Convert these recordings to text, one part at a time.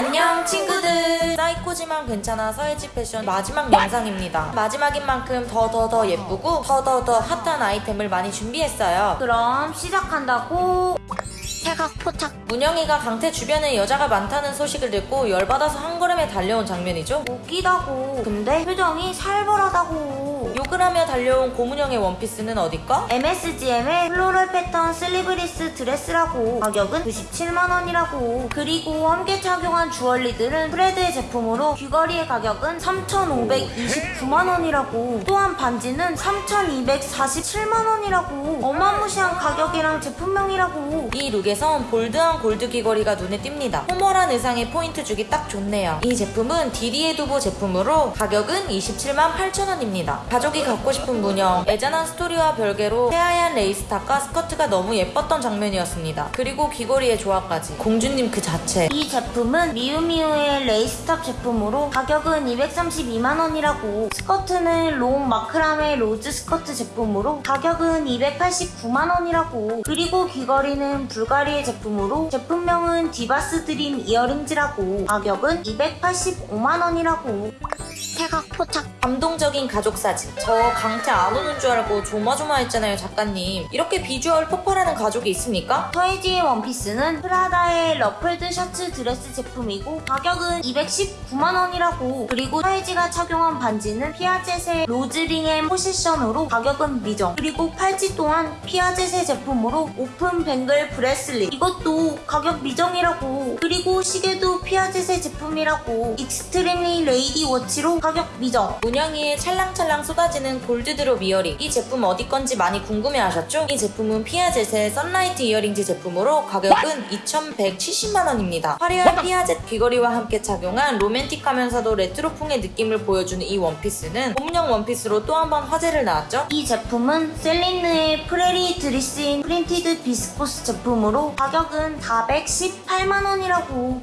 안녕 친구들. 사이코지만 괜찮아 서예지 패션 마지막 영상입니다. 마지막인 만큼 더더더 예쁘고 더더 더 핫한 아이템을 많이 준비했어요. 그럼 시작한다고. 태각 포착. 문영이가 강태 주변에 여자가 많다는 소식을 듣고 열받아서 한 걸음에 달려온 장면이죠. 웃기다고. 근데 표정이 살벌하다고 욕을 하며 달려온 고문영의 원피스는 어디 거? MSGM의 floral pattern sleeveless dress라고. 가격은 97만원이라고. 그리고 함께 착용한 주얼리들은 프레드의 제품으로 귀걸이의 가격은 3,529만원이라고. 또한 반지는 3,247만원이라고. 어마무시한 가격이랑 제품명이라고. 이 look에선 bold한 골드 귀걸이가 눈에 띕니다. formal한 의상에 포인트 주기 딱 좋네요. 이 제품은 디디에 두보 제품으로 가격은 27만 8천원입니다. 가족 이 갖고 싶은 문영. 애잔한 스토리와 별개로 새하얀 lace top과 스커트가 너무 예뻤던 장면이었습니다. 그리고 귀걸이의 조화까지. 공주님 그 자체. 이 제품은 미우미우의 lace top 제품으로 가격은 232만원이라고. 스커트는 long macrame rose skirt 제품으로 가격은 289만원이라고. 그리고 귀걸이는 불가리의 제품으로 제품명은 Divas' Dream earrings라고. 가격은 285만원이라고. 태각 포착 감동적인 가족 사진. 저 강태 안 오는 줄 알고 조마조마했잖아요 작가님. 이렇게 비주얼 폭발하는 가족이 있습니까? 서예지의 원피스는 프라다의 ruffled shirts dress 제품이고 가격은 219만원이라고. 그리고 서예지가 착용한 반지는 Piaget의 Rose ring and Possession으로 가격은 미정. 그리고 팔찌 또한 피아젯의 제품으로 open bangle bracelet. 이것도 가격 미정이라고. 그리고 시계도 피아젯의 제품이라고. Extremely Lady watch로 가격 미정 문영이의 찰랑찰랑 쏟아지는 gold drop earring 이 제품 어디 건지 많이 궁금해하셨죠? 이 제품은 Piaget의 Sunlight earrings 제품으로 가격은 2,170만원입니다 화려한 피아젯 귀걸이와 함께 착용한 로맨틱하면서도 레트로풍의 느낌을 보여주는 이 원피스는 봄용 원피스로 또 한 번 화제를 낳았죠? 이 제품은 셀린느의 prairie dress in printed viscose 제품으로 가격은 418만원이라고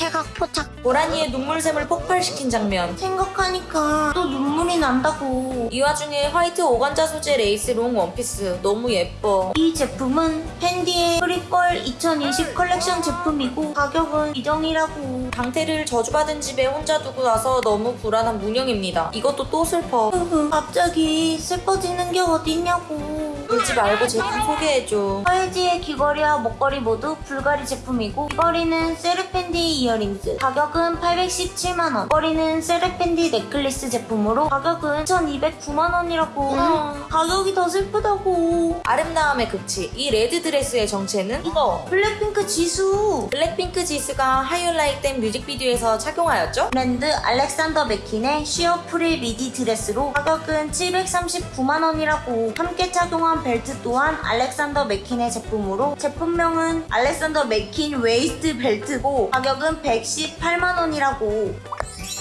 태각 포착 고라니의 눈물샘을 폭발시킨 장면. 생각하니까 또 눈물이 난다고. 이 와중에 화이트 오간자 소재 레이스 롱 원피스. 너무 예뻐. 이 제품은 펜디의 pre-fall 2020 컬렉션 제품이고 가격은 미정이라고. 강태를 저주받은 집에 혼자 두고 나서 너무 불안한 문영입니다. 이것도 또 슬퍼. 갑자기 슬퍼지는 게 어딨냐고. 울지 말고 제품 소개해줘. 서예지의 귀걸이와 목걸이 모두 불가리 제품이고 귀걸이는 세르펜티 earrings. 가격은 817만원. 목걸이는 세르펜티 necklace 제품으로 가격은 1209만원이라고. 가격이 더 슬프다고. 아름다움의 극치. 이 레드 드레스의 정체는? 이거 블랙핑크 지수. 블랙핑크 지수가 How You Like That 뮤직비디오에서 착용하였죠? 브랜드 알렉산더 맥퀸의 sheer frill midi dress로 가격은 739만원이라고. 함께 착용한 벨트 또한 알렉산더 맥퀸의 제품으로. 제품명은 알렉산더 맥퀸 waist belt고 가격은 118만원 이라고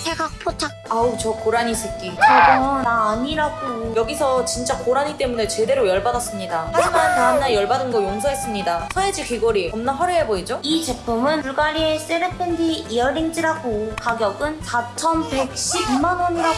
태각 포착. 아우 저 고라니 새끼. 저거 나 아니라고. 여기서 진짜 고라니 때문에 제대로 열받았습니다. 하지만 다음날 열받은 거 용서했습니다. 서예지 귀걸이 겁나 화려해 보이죠? 이 제품은 불가리의 세르펜티 earrings라고. 가격은 4,112만원이라고.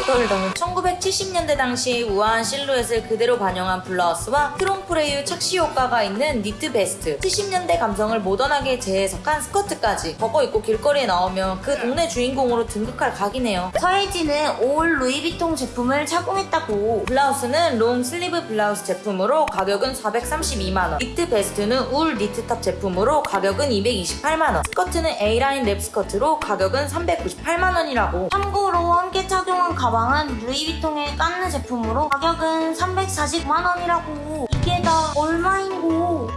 그덜덩 1970년대 당시 우아한 실루엣을 그대로 반영한 블라우스와 trompe-l'œil 착시 효과가 있는 니트 베스트. 70년대 감성을 모던하게 재해석한 스커트까지 벗고 입고 길거리에 나오면 그 동네 주인공으로 등극할 각이네요. 서예지는 all 루이비통 제품을 착용했다고. 블라우스는 long sleeve blouse 제품으로 가격은 432만원. 니트 베스트는 wool knit top 제품으로 가격은 228만원. 스커트는 A-line wrap skirt로 가격은 398만원이라고. 참고로 함께 착용한 가방은 루이비통의 깐느 제품으로 가격은 349만원이라고. 이게 다 얼마인고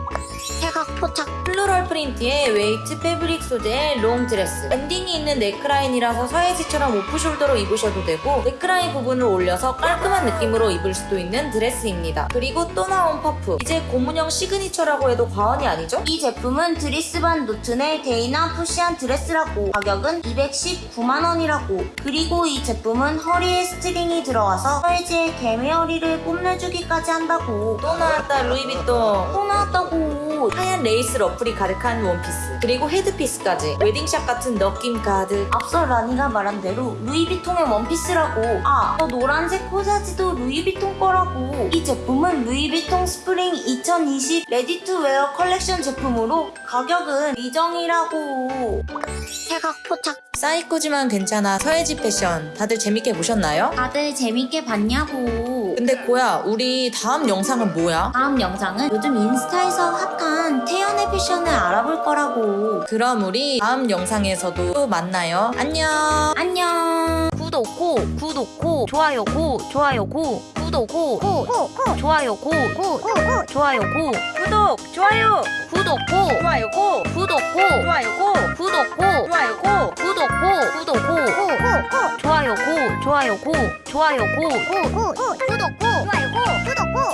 태각 포착. floral print의 weight fabric 소재의 롱 드레스. 밴딩이 있는 넥라인이라서 서예지처럼 off-shoulder로 입으셔도 되고 넥라인 부분을 올려서 깔끔한 느낌으로 입을 수도 있는 드레스입니다. 그리고 또 나온 퍼프. 이제 고문영 signature라고 해도 과언이 아니죠? 이 제품은 드리스반 노튼의 데이나 푸시한 드레스라고. 가격은 219만원이라고. 그리고 이 제품은 허리에 스트링이 들어와서 서예지의 개미 허리를 뽐내주기까지 한다고. 또 나왔다 루이비통. 또 나왔다고 하얀 레이스 러플이 가득한 원피스 그리고 headpiece까지 wedding shot 같은 느낌 가득 앞서 라니가 말한 대로 루이비통의 원피스라고 아, 저 노란색 코사지도 루이비통 거라고 이 제품은 루이비통 스프링 2020 ready-to-wear collection 제품으로 가격은 미정이라고 포착. 사이코지만 괜찮아 서예지 패션 다들 재밌게 보셨나요? 다들 재밌게 봤냐고. 근데 고야 우리 다음 영상은 뭐야? 다음 영상은 요즘 인스타에서 핫한 태연의 패션을 알아볼 거라고. 그럼 우리 다음 영상에서도 또 만나요 안녕 안녕. 구독 고 구독 고 좋아요 고 좋아요 고 구독 고 고고고 좋아요고 고고 고 좋아요 고 구독 좋아요 구독 고 좋아요 고 구독 고 좋아요 고 구독 고 좋아요 고 구독 고 구독 고 좋아요 고 좋아요 고 좋아요 고 구독 고 좋아요 고 구독 고